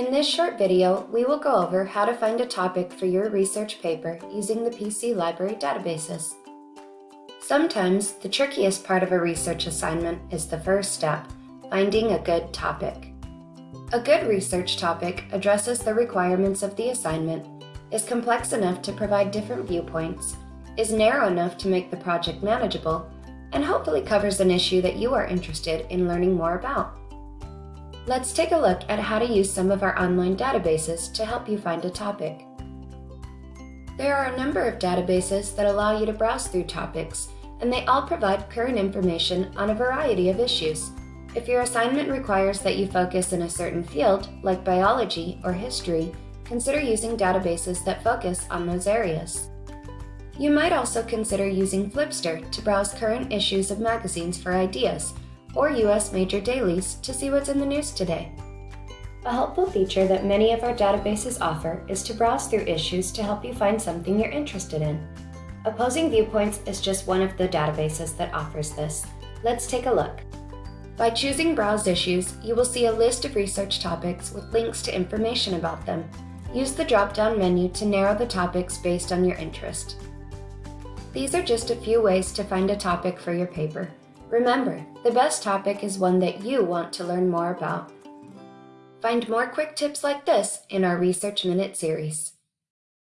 In this short video, we will go over how to find a topic for your research paper using the PC Library databases. Sometimes, the trickiest part of a research assignment is the first step, finding a good topic. A good research topic addresses the requirements of the assignment, is complex enough to provide different viewpoints, is narrow enough to make the project manageable, and hopefully covers an issue that you are interested in learning more about. Let's take a look at how to use some of our online databases to help you find a topic. There are a number of databases that allow you to browse through topics, and they all provide current information on a variety of issues. If your assignment requires that you focus in a certain field, like biology or history, consider using databases that focus on those areas. You might also consider using Flipster to browse current issues of magazines for ideas, or US major dailies to see what's in the news today. A helpful feature that many of our databases offer is to browse through issues to help you find something you're interested in. Opposing Viewpoints is just one of the databases that offers this. Let's take a look. By choosing Browse Issues, you will see a list of research topics with links to information about them. Use the drop-down menu to narrow the topics based on your interest. These are just a few ways to find a topic for your paper. Remember, the best topic is one that you want to learn more about. Find more quick tips like this in our Research Minute series.